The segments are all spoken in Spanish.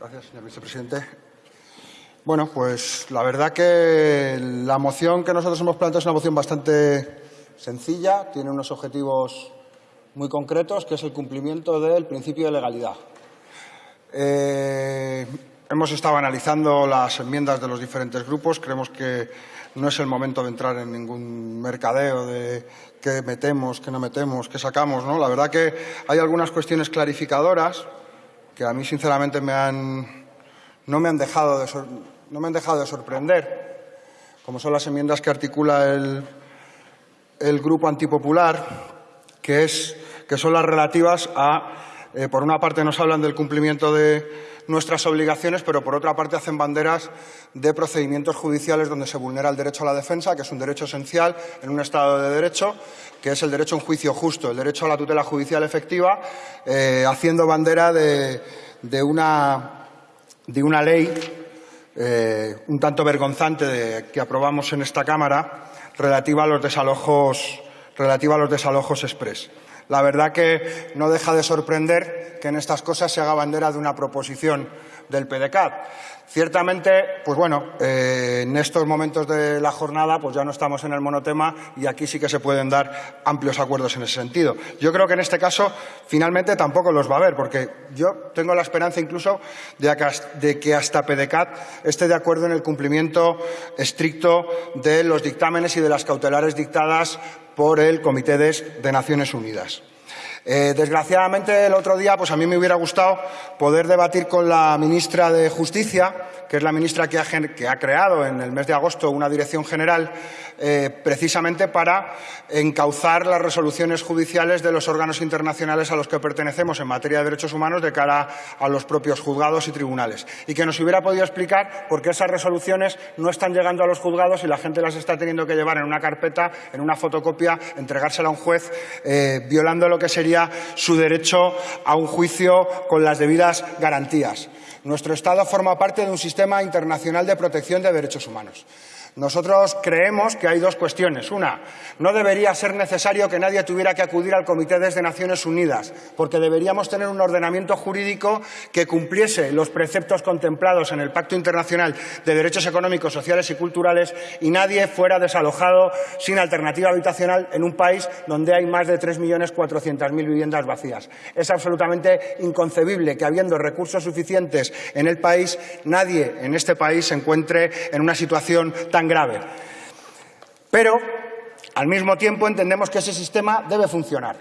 Gracias, señor vicepresidente. Bueno, pues la verdad que la moción que nosotros hemos planteado es una moción bastante sencilla, tiene unos objetivos muy concretos, que es el cumplimiento del principio de legalidad. Eh, hemos estado analizando las enmiendas de los diferentes grupos. Creemos que no es el momento de entrar en ningún mercadeo de qué metemos, qué no metemos, qué sacamos. ¿no? La verdad que hay algunas cuestiones clarificadoras que a mí, sinceramente, me han, no, me han dejado de no me han dejado de sorprender, como son las enmiendas que articula el, el grupo antipopular, que, es, que son las relativas a, eh, por una parte nos hablan del cumplimiento de nuestras obligaciones, pero por otra parte hacen banderas de procedimientos judiciales donde se vulnera el derecho a la defensa, que es un derecho esencial en un Estado de Derecho, que es el derecho a un juicio justo, el derecho a la tutela judicial efectiva, eh, haciendo bandera de, una, ley eh, un tanto vergonzante que aprobamos en esta Cámara relativa a los desalojos, relativa. La verdad que no deja de sorprender que en estas cosas se haga bandera de una proposición del PDCAT. Ciertamente, pues bueno, eh, en estos momentos de la jornada pues ya no estamos en el monotema y aquí sí que se pueden dar amplios acuerdos en ese sentido. Yo creo que en este caso finalmente tampoco los va a haber, porque yo tengo la esperanza incluso de que hasta PDCAT esté de acuerdo en el cumplimiento estricto de los dictámenes y de las cautelares dictadas por el Comité de Naciones Unidas. Eh, desgraciadamente, el otro día, pues a mí me hubiera gustado poder debatir con la ministra de Justicia, que es la ministra que ha, creado en el mes de agosto una dirección general eh, precisamente para encauzar las resoluciones judiciales de los órganos internacionales a los que pertenecemos en materia de derechos humanos de cara a los propios juzgados y tribunales. Y que nos hubiera podido explicar por qué esas resoluciones no están llegando a los juzgados y la gente las está teniendo que llevar en una carpeta, en una fotocopia, entregársela a un juez, eh, violando lo que sería su derecho a un juicio con las debidas garantías. Nuestro Estado forma parte de un sistema internacional de protección de derechos humanos. Nosotros creemos que hay dos cuestiones. Una, no debería ser necesario que nadie tuviera que acudir al Comité desde Naciones Unidas, porque deberíamos tener un ordenamiento jurídico que cumpliese los preceptos contemplados en el Pacto Internacional de Derechos Económicos, Sociales y Culturales y nadie fuera desalojado sin alternativa habitacional en un país donde hay más de 3.400.000 viviendas vacías. Es absolutamente inconcebible que, habiendo recursos suficientes en el país, nadie en este país se encuentre en una situación tan grave. Pero, al mismo tiempo, entendemos que ese sistema debe funcionar.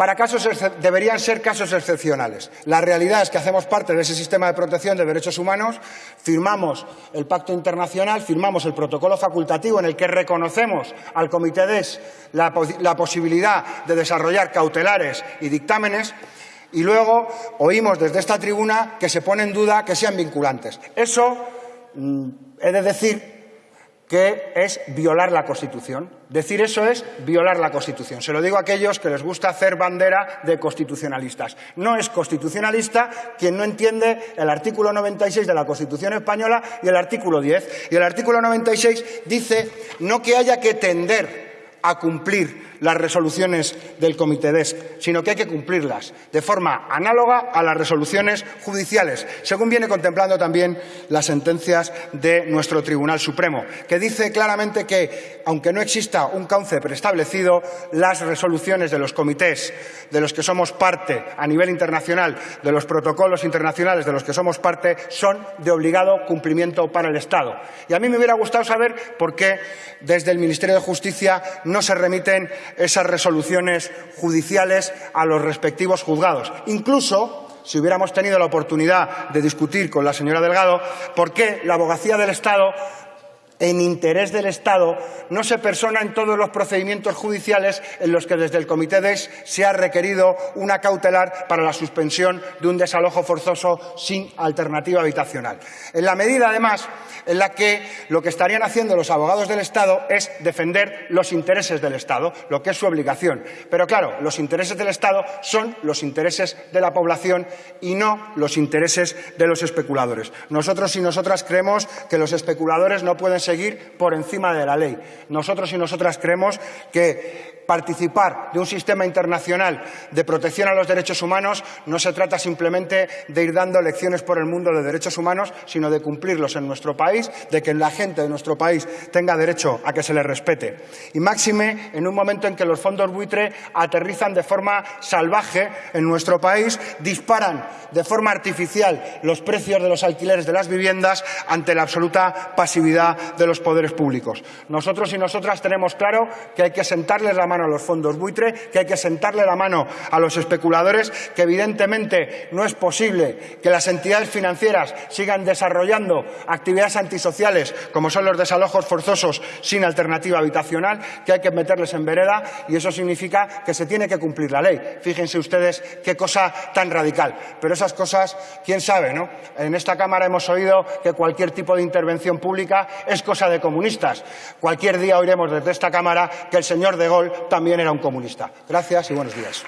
Para casos deberían ser casos excepcionales. La realidad es que hacemos parte de ese sistema de protección de derechos humanos, firmamos el Pacto Internacional, firmamos el protocolo facultativo en el que reconocemos al Comité DES la, la posibilidad de desarrollar cautelares y dictámenes y luego oímos desde esta tribuna que se pone en duda que sean vinculantes. Eso, mm, he de decir, que es violar la Constitución. Decir eso es violar la Constitución. Se lo digo a aquellos que les gusta hacer bandera de constitucionalistas. No es constitucionalista quien no entiende el artículo 96 de la Constitución española y el artículo 10. Y el artículo 96 dice no que haya que tender a cumplir las resoluciones del Comité DESC, sino que hay que cumplirlas de forma análoga a las resoluciones judiciales, según viene contemplando también las sentencias de nuestro Tribunal Supremo, que dice claramente que, aunque no exista un cauce preestablecido, las resoluciones de los comités de los que somos parte a nivel internacional, de los protocolos internacionales de los que somos parte, son de obligado cumplimiento para el Estado. Y a mí me hubiera gustado saber por qué desde el Ministerio de Justicia se remiten esas resoluciones judiciales a los respectivos juzgados. Incluso, si hubiéramos tenido la oportunidad de discutir con la señora Delgado, por qué la abogacía del Estado en interés del Estado, no se persona en todos los procedimientos judiciales en los que desde el Comité DES se ha requerido una cautelar para la suspensión de un desalojo forzoso sin alternativa habitacional. En la medida, además, en la que lo que estarían haciendo los abogados del Estado es defender los intereses del Estado, lo que es su obligación. Pero claro, los intereses del Estado son los intereses de la población y no los intereses de los especuladores. Nosotros y nosotras creemos que los especuladores no pueden seguir por encima de la ley. Nosotros y nosotras creemos que participar de un sistema internacional de protección a los derechos humanos no se trata simplemente de ir dando lecciones por el mundo de derechos humanos, sino de cumplirlos en nuestro país, de que la gente de nuestro país tenga derecho a que se les respete. Y máxime en un momento en que los fondos buitre aterrizan de forma salvaje en nuestro país, disparan de forma artificial los precios de los alquileres de las viviendas ante la absoluta pasividad de los poderes públicos. Nosotros y nosotras tenemos claro que hay que sentarles la mano a los fondos buitre, que hay que sentarle la mano a los especuladores, que evidentemente no es posible que las entidades financieras sigan desarrollando actividades antisociales como son los desalojos forzosos sin alternativa habitacional, que hay que meterles en vereda y eso significa que se tiene que cumplir la ley. Fíjense ustedes qué cosa tan radical. Pero esas cosas, quién sabe, ¿no? En esta Cámara hemos oído que cualquier tipo de intervención pública es cosa de comunistas. Cualquier día oiremos desde esta Cámara que el señor de Gaulle también era un comunista. Gracias y buenos días.